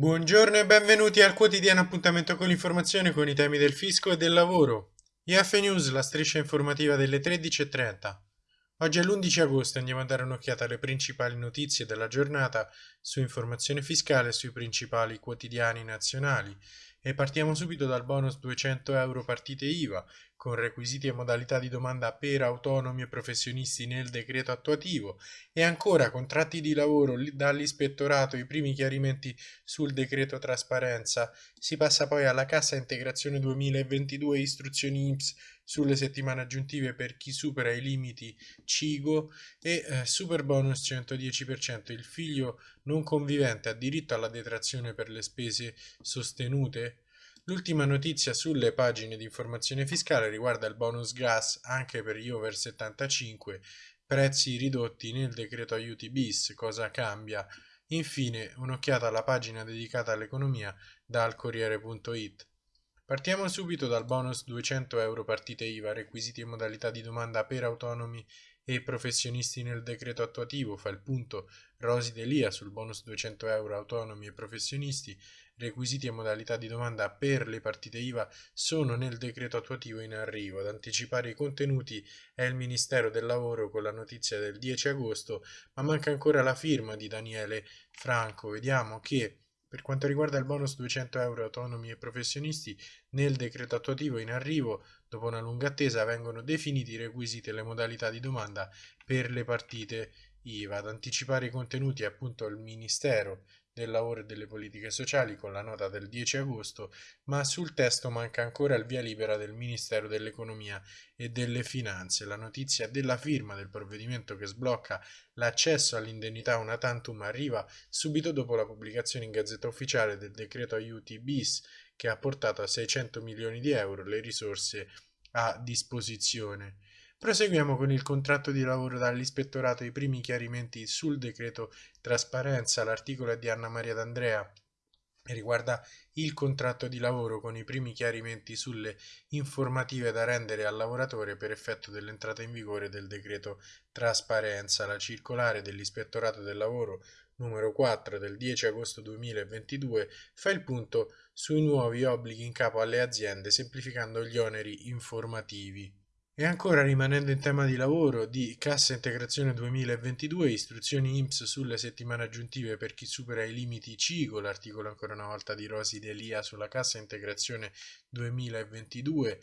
Buongiorno e benvenuti al quotidiano appuntamento con l'informazione con i temi del fisco e del lavoro. IF News, la striscia informativa delle 13.30. Oggi è l'11 agosto e andiamo a dare un'occhiata alle principali notizie della giornata su informazione fiscale sui principali quotidiani nazionali. E partiamo subito dal bonus 200 euro partite IVA, con requisiti e modalità di domanda per autonomi e professionisti nel decreto attuativo e ancora contratti di lavoro dall'ispettorato, i primi chiarimenti sul decreto trasparenza. Si passa poi alla cassa integrazione 2022 istruzioni IMSS sulle settimane aggiuntive per chi supera i limiti CIGO e eh, super bonus 110%. Il figlio non convivente ha diritto alla detrazione per le spese sostenute? L'ultima notizia sulle pagine di informazione fiscale riguarda il bonus gas anche per gli over 75, prezzi ridotti nel decreto aiuti bis, cosa cambia? Infine un'occhiata alla pagina dedicata all'economia dal Corriere.it. Partiamo subito dal bonus 200 euro partite IVA, requisiti e modalità di domanda per autonomi e professionisti nel decreto attuativo, fa il punto Rosi Delia sul bonus 200 euro autonomi e professionisti, requisiti e modalità di domanda per le partite IVA sono nel decreto attuativo in arrivo. Ad anticipare i contenuti è il Ministero del Lavoro con la notizia del 10 agosto, ma manca ancora la firma di Daniele Franco. Vediamo che per quanto riguarda il bonus 200 euro autonomi e professionisti, nel decreto attuativo in arrivo, dopo una lunga attesa, vengono definiti i requisiti e le modalità di domanda per le partite IVA. Ad anticipare i contenuti è appunto il Ministero del lavoro e delle politiche sociali con la nota del 10 agosto, ma sul testo manca ancora il via libera del Ministero dell'Economia e delle Finanze. La notizia della firma del provvedimento che sblocca l'accesso all'indennità una tantum arriva subito dopo la pubblicazione in Gazzetta Ufficiale del decreto aiuti bis che ha portato a 600 milioni di euro le risorse a disposizione. Proseguiamo con il contratto di lavoro dall'ispettorato i primi chiarimenti sul decreto trasparenza. L'articolo è di Anna Maria D'Andrea e riguarda il contratto di lavoro con i primi chiarimenti sulle informative da rendere al lavoratore per effetto dell'entrata in vigore del decreto trasparenza. La circolare dell'ispettorato del lavoro numero 4 del 10 agosto 2022 fa il punto sui nuovi obblighi in capo alle aziende semplificando gli oneri informativi. E ancora rimanendo in tema di lavoro, di Cassa Integrazione 2022, istruzioni IMSS sulle settimane aggiuntive per chi supera i limiti CIGO, l'articolo ancora una volta di Rosi Delia sulla Cassa Integrazione 2022,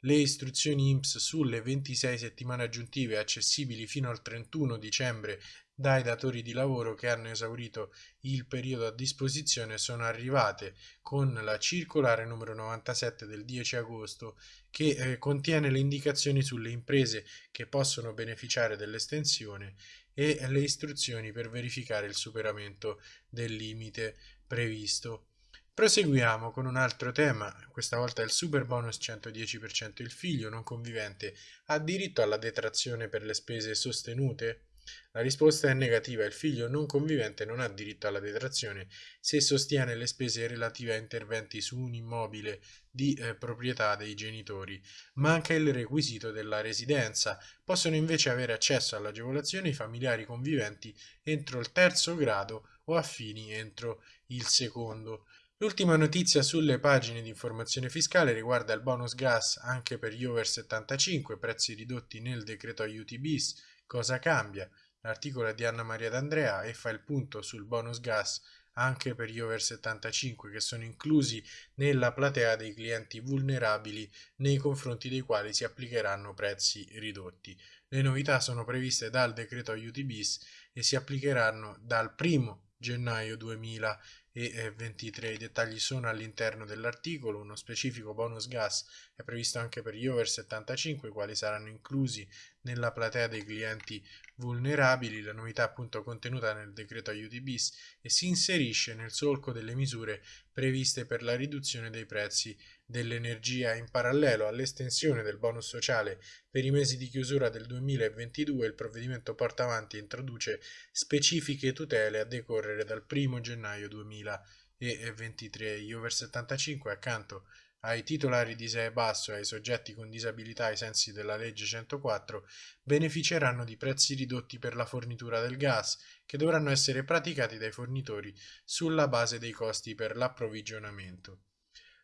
le istruzioni IMSS sulle 26 settimane aggiuntive accessibili fino al 31 dicembre dai datori di lavoro che hanno esaurito il periodo a disposizione sono arrivate con la circolare numero 97 del 10 agosto che eh, contiene le indicazioni sulle imprese che possono beneficiare dell'estensione e le istruzioni per verificare il superamento del limite previsto. Proseguiamo con un altro tema, questa volta il super bonus 110% il figlio non convivente ha diritto alla detrazione per le spese sostenute? La risposta è negativa, il figlio non convivente non ha diritto alla detrazione se sostiene le spese relative a interventi su un immobile di eh, proprietà dei genitori. Manca il requisito della residenza, possono invece avere accesso all'agevolazione i familiari conviventi entro il terzo grado o affini entro il secondo. L'ultima notizia sulle pagine di informazione fiscale riguarda il bonus gas anche per gli over 75, prezzi ridotti nel decreto aiuti bis, cosa cambia? L'articolo è di Anna Maria D'Andrea e fa il punto sul bonus gas anche per gli over 75 che sono inclusi nella platea dei clienti vulnerabili nei confronti dei quali si applicheranno prezzi ridotti. Le novità sono previste dal decreto aiuti bis e si applicheranno dal 1 gennaio 2000 e 23. I dettagli sono all'interno dell'articolo. Uno specifico bonus gas è previsto anche per gli over 75, i quali saranno inclusi nella platea dei clienti vulnerabili. La novità appunto contenuta nel decreto aiuti bis e si inserisce nel solco delle misure previste per la riduzione dei prezzi dell'energia in parallelo all'estensione del bonus sociale per i mesi di chiusura del 2022 il provvedimento porta avanti e introduce specifiche tutele a decorrere dal 1 gennaio 2023 gli over 75 accanto ai titolari di ISEE basso e ai soggetti con disabilità ai sensi della legge 104 beneficeranno di prezzi ridotti per la fornitura del gas che dovranno essere praticati dai fornitori sulla base dei costi per l'approvvigionamento.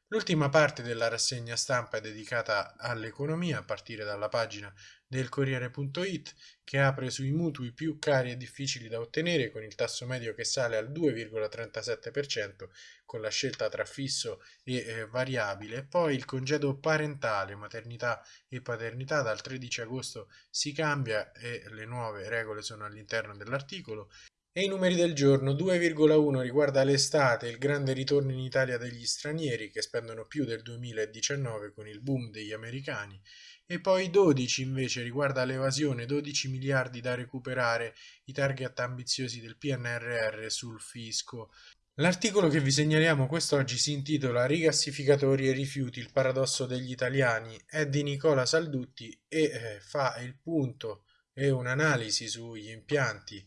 L'ultima parte della rassegna stampa è dedicata all'economia a partire dalla pagina del Corriere.it che apre sui mutui più cari e difficili da ottenere con il tasso medio che sale al 2,37% con la scelta tra fisso e eh, variabile, poi il congedo parentale, maternità e paternità dal 13 agosto si cambia e le nuove regole sono all'interno dell'articolo e i numeri del giorno 2,1 riguarda l'estate, il grande ritorno in Italia degli stranieri che spendono più del 2019 con il boom degli americani. E poi 12 invece riguarda l'evasione, 12 miliardi da recuperare, i target ambiziosi del PNRR sul fisco. L'articolo che vi segnaliamo quest'oggi si intitola Rigassificatori e rifiuti, il paradosso degli italiani, è di Nicola Saldutti e eh, fa il punto e un'analisi sugli impianti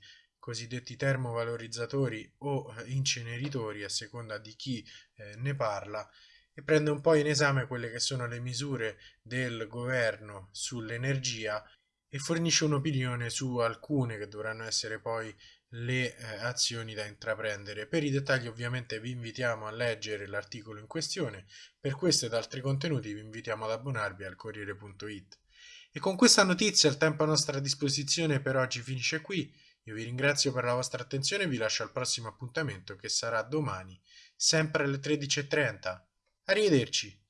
cosiddetti termovalorizzatori o eh, inceneritori a seconda di chi eh, ne parla e prende un po' in esame quelle che sono le misure del governo sull'energia e fornisce un'opinione su alcune che dovranno essere poi le eh, azioni da intraprendere. Per i dettagli ovviamente vi invitiamo a leggere l'articolo in questione, per questo ed altri contenuti vi invitiamo ad abbonarvi al Corriere.it. E con questa notizia il tempo a nostra disposizione per oggi finisce qui. Io vi ringrazio per la vostra attenzione e vi lascio al prossimo appuntamento che sarà domani, sempre alle 13.30. Arrivederci.